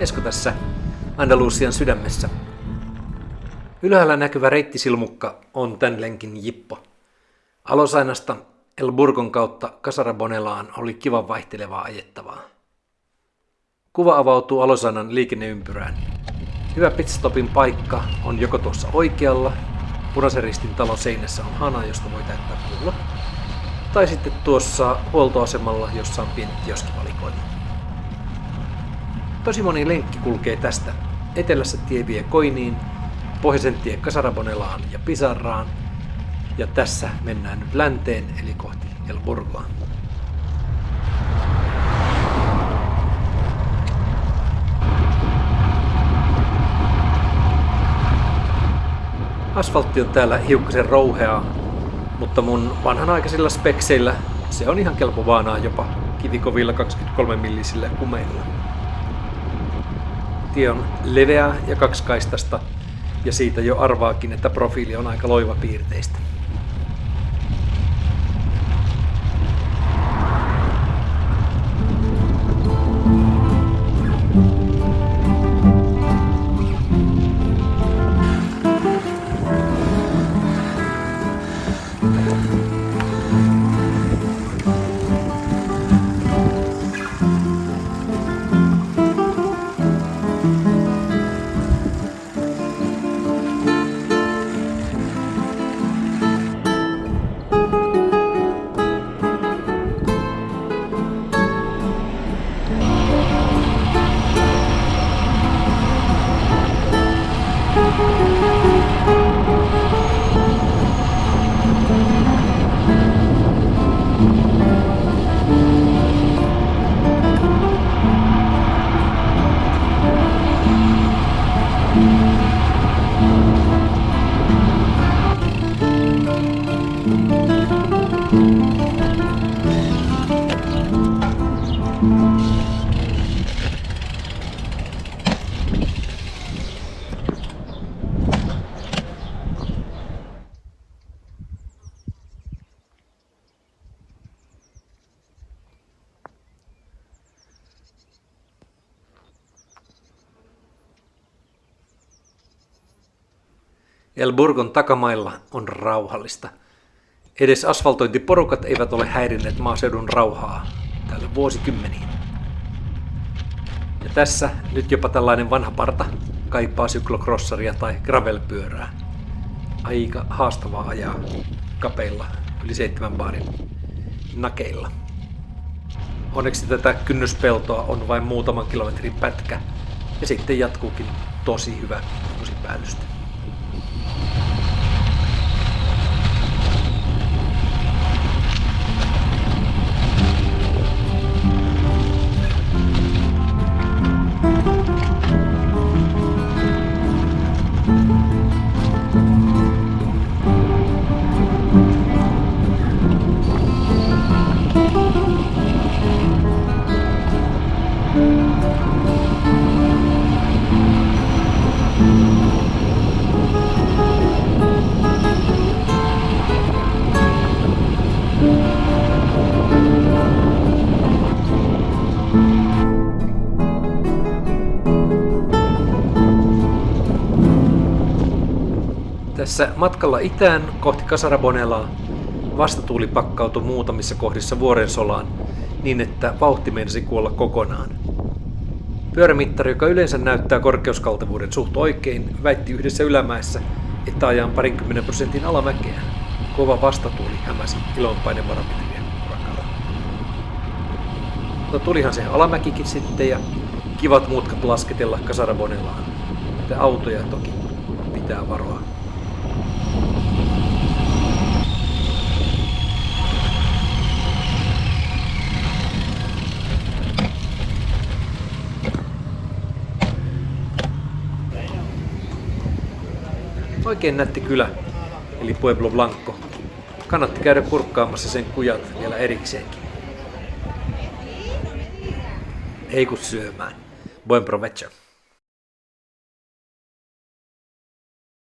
Esko tässä Andalusian sydämessä. Ylhäällä näkyvä reittisilmukka on tämän lenkin jippo. Alosainasta El Burgon kautta Casarabonelaan oli kivan vaihtelevaa ajettavaa. Kuva avautuu Alosanan liikenneympyrään. Hyvä pitstopin paikka on joko tuossa oikealla, punaisen ristin talon seinässä on hana, josta voi täyttää pullo, tai sitten tuossa huoltoasemalla, jossa on pieni kioskivalikoima. Tosi moni lenkki kulkee tästä. Etelässä tie vie Koiniin, pohjoisen tie Kasarabonelaan ja Pisarraan, ja tässä mennään nyt länteen, eli kohti El Burgoa. Asfaltti on täällä hiukkasen rouheaa, mutta mun vanhanaikaisilla spekseillä se on ihan kelpo vaanaa jopa kivikovilla 23 millisillä kumeilla. Tie on leveä ja kaksikaistaista ja siitä jo arvaakin, että profiili on aika loiva piirteistä. El Burgon takamailla on rauhallista. Edes asfaltointiporukat eivät ole häirinneet maaseudun rauhaa tällä vuosikymmeniin. Ja tässä nyt jopa tällainen vanha parta kaipaa syklocrossaria tai gravelpyörää. Aika haastavaa ajaa kapeilla yli seitsemän baarin nakeilla. Onneksi tätä kynnyspeltoa on vain muutaman kilometrin pätkä ja sitten jatkuukin tosi hyvä päällystö. Tässä matkalla itään kohti Kasarabonelaa vastatuuli pakkautui muutamissa kohdissa vuorensolaan niin, että vauhti meinasi kuolla kokonaan. Pyörämittari, joka yleensä näyttää korkeuskaltevuuden suht oikein, väitti yhdessä ylämäessä, että ajan parinkymmenen prosentin alamäkeä. Kova vastatuuli hämäsi ilonpainevarometrien urakalla. No tulihan se alamäkikin sitten ja kivat mutkat lasketella Kasarabonelaan. Että autoja toki pitää varoa. Oikein nätti kylä, eli Pueblo Blanco. Kannatti käydä kurkkaamassa sen kujat vielä erikseenkin. Ei kun syömään. Buen provecho.